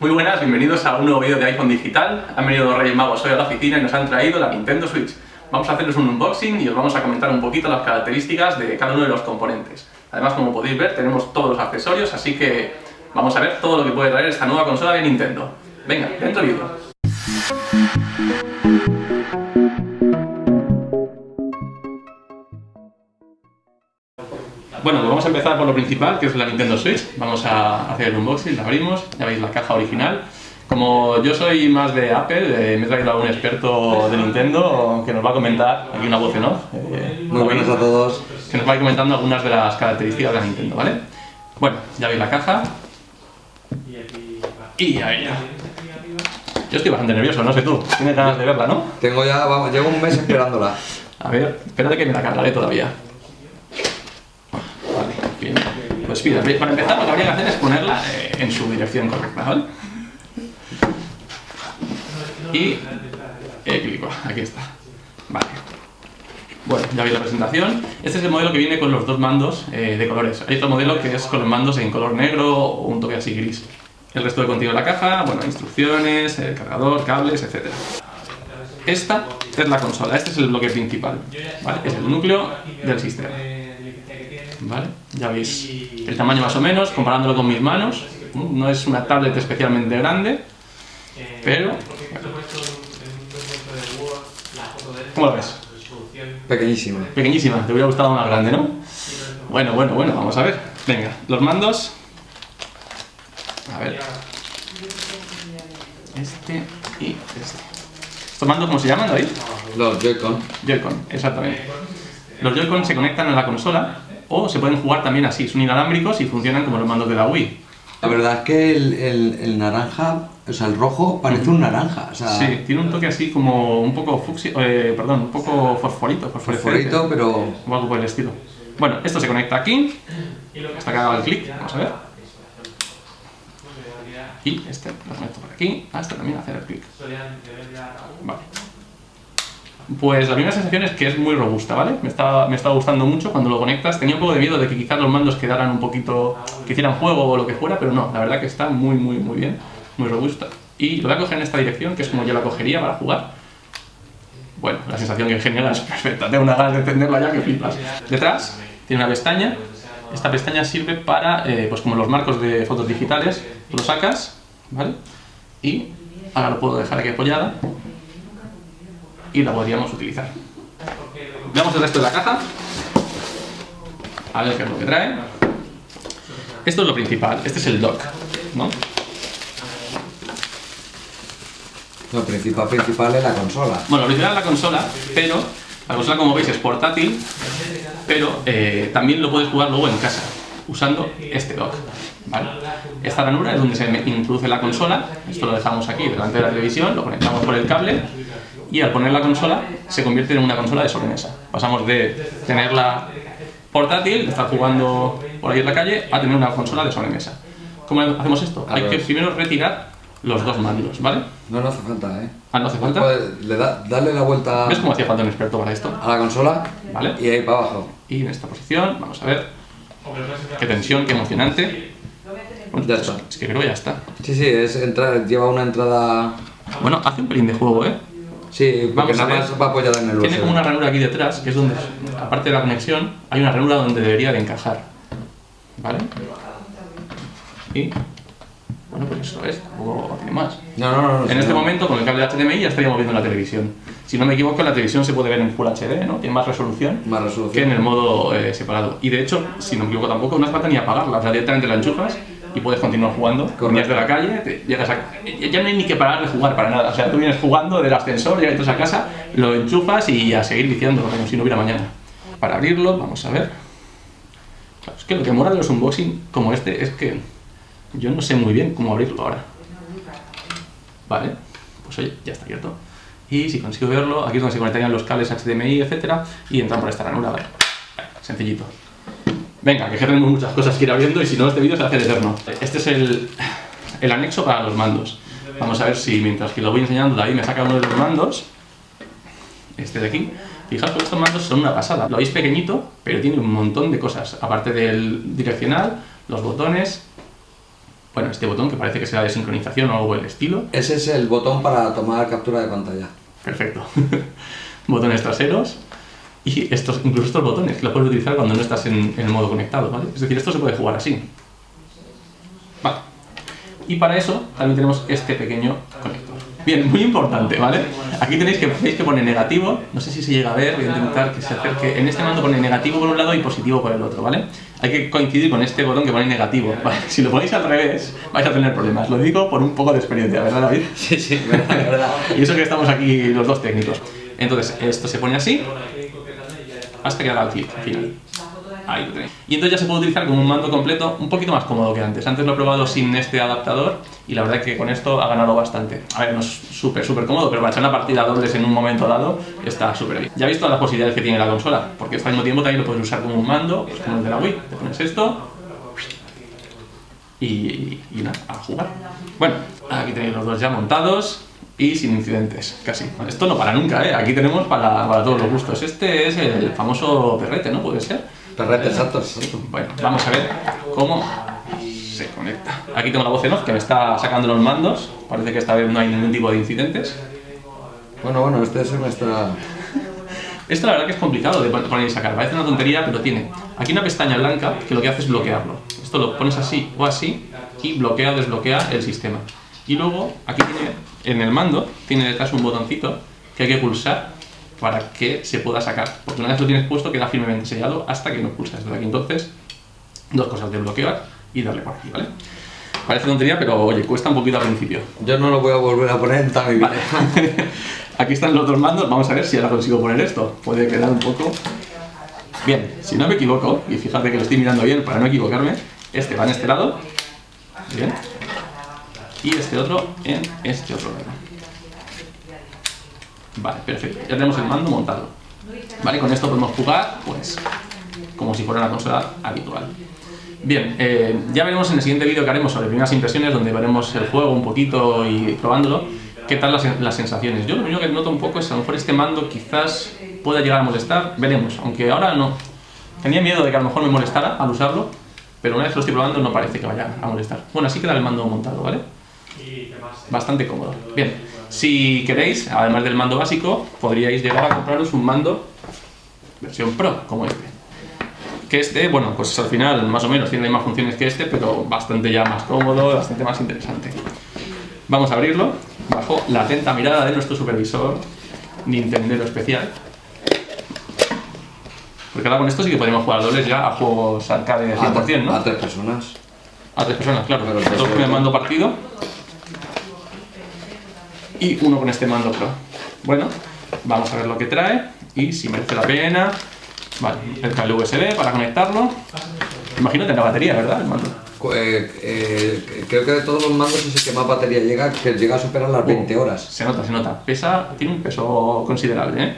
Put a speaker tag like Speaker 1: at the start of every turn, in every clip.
Speaker 1: Muy buenas, bienvenidos a un nuevo vídeo de iPhone Digital. Han venido los Reyes Magos hoy a la oficina y nos han traído la Nintendo Switch. Vamos a hacerles un unboxing y os vamos a comentar un poquito las características de cada uno de los componentes. Además, como podéis ver, tenemos todos los accesorios, así que vamos a ver todo lo que puede traer esta nueva consola de Nintendo. Venga, dentro vídeo. Bueno, pues vamos a empezar por lo principal, que es la Nintendo Switch. Vamos a hacer el unboxing, la abrimos, ya veis la caja original. Como yo soy más de Apple, eh, me he traído a un experto de Nintendo que nos va a comentar, aquí una voz en off.
Speaker 2: eh, Muy buenas a todos.
Speaker 1: Que nos va a ir comentando algunas de las características de la Nintendo, ¿vale? Bueno, ya veis la caja. Y a ella. Yo estoy bastante nervioso, no sé tú. Tienes ganas de verla, ¿no?
Speaker 2: Tengo ya, vamos, llevo un mes esperándola.
Speaker 1: A ver, espérate que me la cargaré todavía. Vale, bien. Para empezar lo que habría que hacer es ponerla eh, en su dirección correcta, ¿vale? Y... Eh, clico, aquí está. Vale. Bueno, ya veis la presentación. Este es el modelo que viene con los dos mandos eh, de colores. Hay otro modelo que es con los mandos en color negro o un toque así gris. El resto de contenido de la caja, bueno, instrucciones, el cargador, cables, etc. Esta es la consola, este es el bloque principal, ¿vale? Es el núcleo del sistema. ¿Vale? Ya veis el tamaño más o menos, comparándolo con mis manos. No es una tablet especialmente grande, pero... ¿Cómo lo ves?
Speaker 2: Pequeñísima.
Speaker 1: Pequeñísima, te hubiera gustado más grande, ¿no? Bueno, bueno, bueno, vamos a ver. Venga, los mandos... A ver. Este y este. ¿Estos mandos cómo se llaman, David?
Speaker 2: Los Joy-Con.
Speaker 1: Joy-Con, exactamente. Los Joy-Con se conectan a la consola o se pueden jugar también así, son inalámbricos y funcionan como los mandos de la Wii.
Speaker 2: La verdad es que el, el- el naranja, o sea, el rojo parece un naranja. O sea,
Speaker 1: Sí, tiene un toque así como un poco fucsia, eh, perdón, un poco fosforito,
Speaker 2: fosforito, pero
Speaker 1: o algo por el estilo. Bueno, esto se conecta aquí, hasta que haga el clic, vamos a ver. Y este lo conecto por aquí, hasta también hacer el clic. Vale. Pues la primera sensación es que es muy robusta, ¿vale? Me está, me está gustando mucho cuando lo conectas. Tenía un poco de miedo de que quizás los mandos quedaran un poquito... que hicieran juego o lo que fuera, pero no, la verdad que está muy, muy, muy bien, muy robusta. Y lo voy a coger en esta dirección, que es como yo la cogería para jugar. Bueno, la sensación que genera es perfecta, tengo una ganas de encenderla ya que flipas. Detrás tiene una pestaña, esta pestaña sirve para, eh, pues como los marcos de fotos digitales, lo sacas, ¿vale? Y ahora lo puedo dejar aquí apoyada y la podríamos utilizar. Veamos el resto de la caja, a ver qué es lo que trae. Esto es lo principal, este es el dock, ¿no?
Speaker 2: lo principal principal es la consola.
Speaker 1: Bueno, lo original es la consola, pero la consola como veis es portátil, pero eh, también lo puedes jugar luego en casa, usando este dock. ¿vale? Esta ranura es donde se introduce la consola, esto lo dejamos aquí delante de la televisión, lo conectamos por el cable y al poner la consola se convierte en una consola de sobremesa. Pasamos de tenerla portátil, de estar jugando por ahí en la calle, a tener una consola de sobremesa. ¿Cómo hacemos esto?
Speaker 2: A
Speaker 1: Hay
Speaker 2: ver.
Speaker 1: que primero retirar los dos mandos, ¿vale?
Speaker 2: No, no hace falta, ¿eh?
Speaker 1: Ah, no hace falta.
Speaker 2: Puedes- le da, darle la vuelta
Speaker 1: ¿Ves cómo hacía falta un experto para esto?
Speaker 2: a la consola
Speaker 1: ¿Vale?
Speaker 2: y ahí para abajo.
Speaker 1: Y en esta posición, vamos a ver. Qué tensión, qué emocionante. Bueno,
Speaker 2: Ya está.
Speaker 1: Es que creo que ya está.
Speaker 2: Sí, sí, es entrar, lleva una entrada...
Speaker 1: Bueno, hace un pelín de juego, ¿eh?
Speaker 2: Sí,
Speaker 1: Vamos a
Speaker 2: más va apoyada en el
Speaker 1: Tiene como una ranura aquí detrás, que es donde, aparte de la conexión, hay una ranura donde debería de encajar. ¿Vale? Y... Bueno, pues eso es, tampoco tiene más.
Speaker 2: No, no, no.
Speaker 1: En este momento, con el cable HDMI ya estaríamos viendo la televisión. Si no me equivoco, la televisión se puede ver en Full HD, ¿no? Tiene más resolución.
Speaker 2: Más
Speaker 1: que en
Speaker 2: resolución.
Speaker 1: el modo eh, separado. Y de hecho, si no me equivoco tampoco, no hace falta ni apagarla, o sea, directamente la enchufas y puedes continuar jugando. Vienes de la calle, te llegas a... ya no hay ni que parar de jugar para nada, o sea, tú vienes jugando del ascensor, llegas a casa, lo enchufas y a seguir viciando como si no hubiera mañana. Para abrirlo, vamos a ver. Claro, es que lo que mola de los unboxing como este es que yo no sé muy bien cómo abrirlo ahora. Vale, pues oye, ya está abierto. Y si consigo verlo, aquí es donde se conectarían los cables HDMI, etcétera, y entran por esta ranura. Vale, Sencillito. Venga, que tenemos muchas cosas que ir abriendo y si no este vídeo se hace eterno. Este es el, el anexo para los mandos. Vamos a ver si mientras que lo voy enseñando David me saca uno de los mandos. Este de aquí. Fijaos que estos mandos son una pasada. Lo veis pequeñito, pero tiene un montón de cosas. Aparte del direccional, los botones, bueno, este botón que parece que será de sincronización o algo del estilo.
Speaker 2: Ese es el botón para tomar captura de pantalla.
Speaker 1: Perfecto. botones traseros. Y estos, incluso estos botones que los puedes utilizar cuando no estás en, en el modo conectado, ¿vale? Es decir, esto se puede jugar así. Vale. Y para eso también tenemos este pequeño conector. Bien, muy importante, ¿vale? Aquí tenéis que, veis que pone negativo, no sé si se llega a ver, voy a intentar que se acerque. En este mando pone negativo por un lado y positivo por el otro, ¿vale? Hay que coincidir con este botón que pone negativo, ¿vale? Si lo ponéis al revés, vais a tener problemas. Lo digo por un poco de experiencia, ¿verdad, David?
Speaker 2: Sí, sí, verdad, verdad.
Speaker 1: Y eso que estamos aquí los dos técnicos. Entonces, esto se pone así hasta que haga el final. Ahí lo tenéis. Y entonces ya se puede utilizar como un mando completo un poquito más cómodo que antes. Antes lo he probado sin este adaptador y la verdad es que con esto ha ganado bastante. A ver, no es súper, súper cómodo, pero para echar una partida dobles en un momento dado está súper bien. Ya habéis todas las posibilidades que tiene la consola, porque al mismo tiempo también lo puedes usar como un mando, pues como el de la Wii. Te pones esto y, y nada, a jugar. Bueno, aquí tenéis los dos ya montados y sin incidentes, casi. Esto no para nunca, ¿eh? Aquí tenemos para, para todos los gustos. Este es el famoso perrete, ¿no? ¿Puede ser?
Speaker 2: Perrete, exacto, exacto.
Speaker 1: Bueno, vamos a ver cómo se conecta. Aquí tengo la voz en off que me está sacando los mandos. Parece que esta vez no hay ningún tipo de incidentes.
Speaker 2: Bueno, bueno, este se me está...
Speaker 1: Esto la verdad que es complicado de poner y sacar. Parece una tontería, pero tiene aquí una pestaña blanca que lo que hace es bloquearlo. Esto lo pones así o así y bloquea o desbloquea el sistema. Y luego, aquí tiene, en el mando, tiene detrás un botoncito que hay que pulsar para que se pueda sacar. Porque una vez lo tienes puesto queda firmemente sellado hasta que no pulsas desde aquí. Entonces, dos cosas, de bloquear y darle por aquí, ¿vale? Parece tontería, pero oye, cuesta un poquito al principio.
Speaker 2: Yo no lo voy a volver a poner en toda mi vida.
Speaker 1: Vale. aquí están los dos mandos, vamos a ver si ahora consigo poner esto. Puede quedar un poco... Bien, si no me equivoco, y fíjate que lo estoy mirando bien para no equivocarme, este va en este lado, bien, y este otro en este otro lado. Vale, perfecto. Ya tenemos el mando montado. Vale, con esto podemos jugar, pues, como si fuera una consola habitual. Bien, eh, ya veremos en el siguiente vídeo que haremos sobre primeras impresiones, donde veremos el juego un poquito y probándolo, qué tal las, las sensaciones. Yo lo único que noto un poco es a lo mejor este mando quizás pueda llegar a molestar, veremos, aunque ahora no. Tenía miedo de que a lo mejor me molestara al usarlo, pero una vez lo estoy probando no parece que vaya a molestar. Bueno, así queda el mando montado, ¿vale? Bastante cómodo. Bien, si queréis, además del mando básico, podríais llegar a compraros un mando versión Pro, como este. Que este, bueno, pues al final más o menos tiene las mismas funciones que este, pero bastante ya más cómodo, bastante más interesante. Vamos a abrirlo bajo la atenta mirada de nuestro supervisor Nintendero especial. Porque ahora con esto sí que podemos jugar dobles ya a juegos arcade 100%, ¿no?
Speaker 2: A tres personas.
Speaker 1: A tres personas, claro.
Speaker 2: Pero
Speaker 1: Dos con el mando partido y uno con este mando Pro. Bueno, vamos a ver lo que trae y si merece la pena. Vale, el cable USB para conectarlo. Imagino que la batería, ¿verdad? El mando.
Speaker 2: Eh, eh, creo que de todos los mandos es el que más batería llega, que llega a superar las 20 horas.
Speaker 1: Se nota, se nota. Pesa, tiene un peso considerable, ¿eh?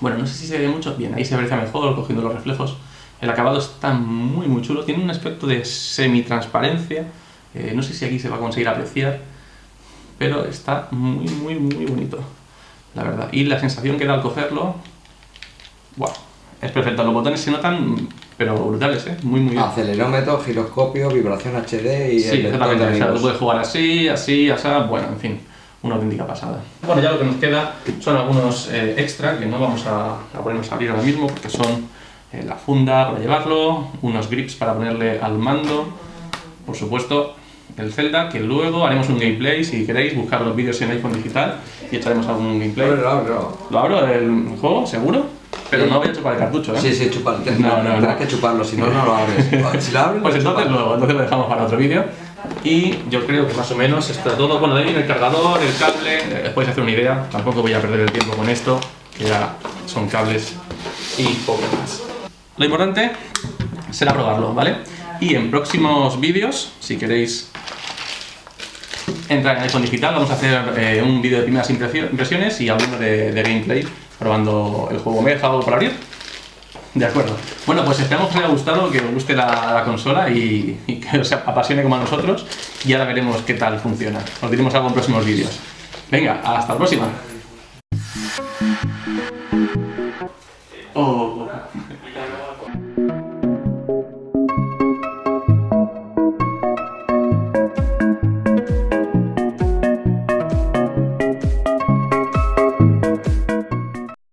Speaker 1: Bueno, no sé si se ve mucho. Bien, ahí se aprecia mejor cogiendo los reflejos. El acabado está muy, muy chulo. Tiene un aspecto de semi-transparencia. Eh, no sé si aquí se va a conseguir apreciar pero está muy, muy, muy bonito, la verdad. Y la sensación que da al cogerlo, wow, es perfecta. Los botones se notan, pero brutales, ¿eh? Muy, muy bien.
Speaker 2: Acelerómetro, giroscopio, vibración HD y...
Speaker 1: Sí, exactamente. O sea, tú
Speaker 2: amigos.
Speaker 1: puedes jugar así, así, así, bueno, en fin, una auténtica pasada. Bueno, ya lo que nos queda son algunos eh, extra que no vamos a, a ponernos a abrir ahora mismo porque son eh, la funda para llevarlo, unos grips para ponerle al mando, por supuesto el Zelda, que luego haremos un gameplay, si queréis, buscar los vídeos en iPhone digital y echaremos algún gameplay.
Speaker 2: Ábrelo, ábrelo.
Speaker 1: ¿Lo abro el juego? ¿Seguro? Pero
Speaker 2: Sí.
Speaker 1: no voy a chupar el cartucho, ¿eh?
Speaker 2: Sí, sí, chupar.
Speaker 1: No, no,
Speaker 2: Tendrás
Speaker 1: no.
Speaker 2: que chuparlo, si no, no lo abres. Si lo abres,
Speaker 1: Pues
Speaker 2: lo
Speaker 1: entonces luego, entonces lo dejamos para otro vídeo. Y yo creo que más o menos está todo. Bueno, de ahí el cargador, el cable, podéis hacer una idea. Tampoco voy a perder el tiempo con esto, que ya son cables y poco más. Lo importante será probarlo, ¿vale? Y en próximos vídeos, si queréis entrar en iPhone Digital, vamos a hacer eh, un vídeo de primeras impresio- impresiones y alguno de, gameplay probando el juego. ¿Me he dejado por abrir? De acuerdo. Bueno, pues esperamos que os haya gustado, que os guste la, la consola y, y que os apasione como a nosotros. Y ahora veremos qué tal funciona. Os diremos algo en próximos vídeos. Venga, hasta la próxima.